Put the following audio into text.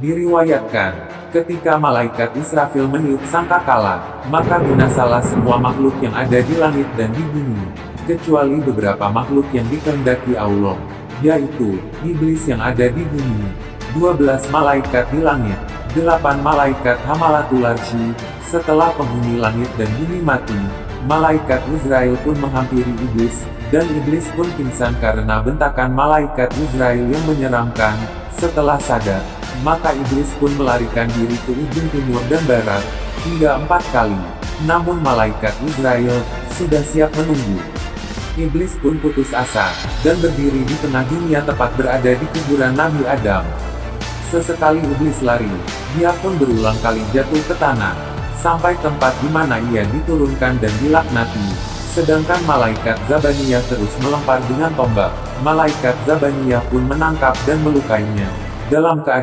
Diriwayatkan, ketika malaikat Israfil meniup sangkakala, maka binasalah semua makhluk yang ada di langit dan di bumi, kecuali beberapa makhluk yang dikehendaki Allah, yaitu, iblis yang ada di bumi, 12 malaikat di langit, 8 malaikat Hamalatul Arsy, setelah penghuni langit dan bumi mati, malaikat Israel pun menghampiri iblis, dan iblis pun pingsan karena bentakan malaikat Israel yang menyeramkan, setelah sadar, maka iblis pun melarikan diri ke ujung timur dan barat, hingga empat kali. Namun malaikat Israel, sudah siap menunggu. Iblis pun putus asa, dan berdiri di tengah dunia tepat berada di kuburan Nabi Adam. Sesekali iblis lari, dia pun berulang kali jatuh ke tanah, sampai tempat di mana ia diturunkan dan dilaknati. Sedangkan malaikat Zabaniyah terus melempar dengan tombak. Malaikat Zabaniyah pun menangkap dan melukainya. Dalam keadaan